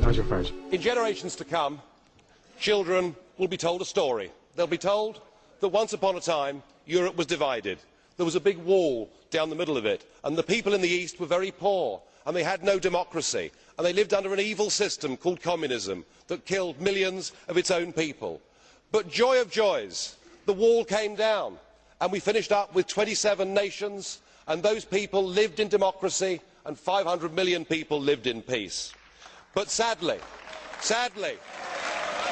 Nigel Farage. In generations to come, children will be told a story. They'll be told that once upon a time, Europe was divided. There was a big wall down the middle of it, and the people in the East were very poor, and they had no democracy, and they lived under an evil system called communism that killed millions of its own people. But joy of joys, the wall came down, and we finished up with 27 nations, and those people lived in democracy, and 500 million people lived in peace. But sadly, sadly,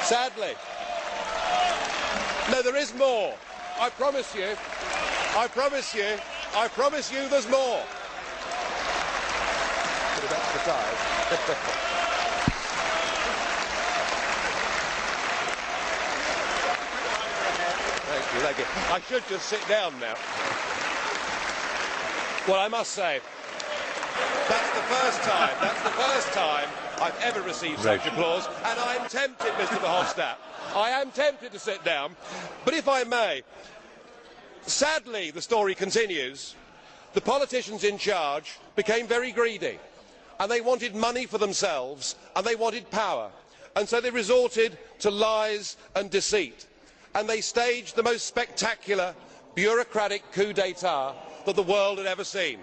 sadly, no, there is more. I promise you, I promise you, I promise you there's more. Thank you, thank you. I should just sit down now. Well, I must say, that's the first time, that's the first time I've ever received such applause, and I'm tempted, Mr Verhofstadt, I am tempted to sit down, but if I may, sadly the story continues, the politicians in charge became very greedy, and they wanted money for themselves, and they wanted power, and so they resorted to lies and deceit, and they staged the most spectacular bureaucratic coup d'etat that the world had ever seen.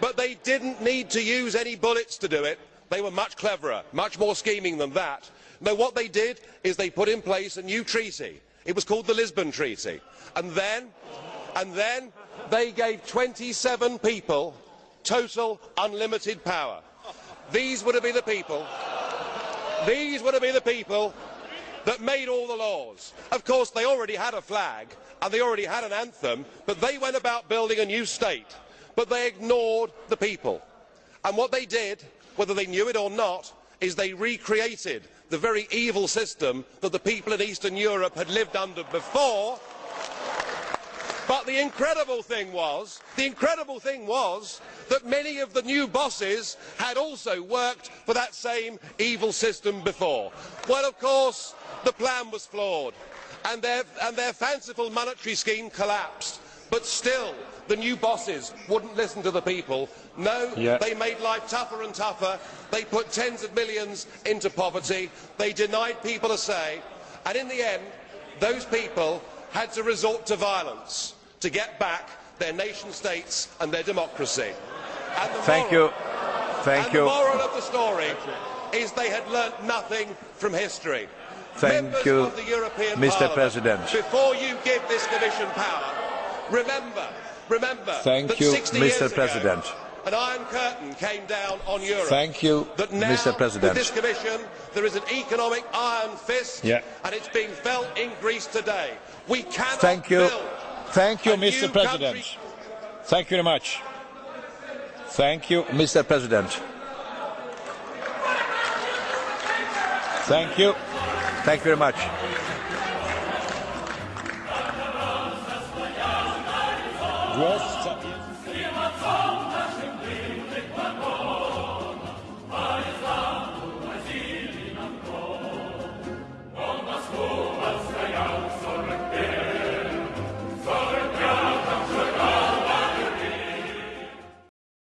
But they did not need to use any bullets to do it. They were much cleverer, much more scheming than that. No, what they did is they put in place a new treaty. It was called the Lisbon Treaty. And then, and then they gave 27 people total unlimited power. These were to be the people that made all the laws. Of course, they already had a flag and they already had an anthem, but they went about building a new state. But they ignored the people. And what they did, whether they knew it or not, is they recreated the very evil system that the people in Eastern Europe had lived under before. But the incredible thing was, that many of the new bosses had also worked for that same evil system before. Well, of course, the plan was flawed and their fanciful monetary scheme collapsed. But still, the new bosses wouldn't listen to the people. No, they made life tougher and tougher. They put tens of millions into poverty. They denied people a say. And in the end, those people had to resort to violence to get back their nation states and their democracy. And the Thank moral- you. Thank and you. the moral of the story is they had learnt nothing from history. Thank Members you, of the European Mr. Parliament, President. Before you give this Commission power, remember, remember Thank that you, 60 Mr. years ago, President. an iron curtain came down on Europe. Thank you, that now, Mr. President. With this Commission, there is an economic iron fist, Yeah. and it's being felt in Greece today. We cannot Thank you. build Thank you, Mr. President. country- Thank you very much. Thank you, Mr. President. Thank you. Thank you very much. Głos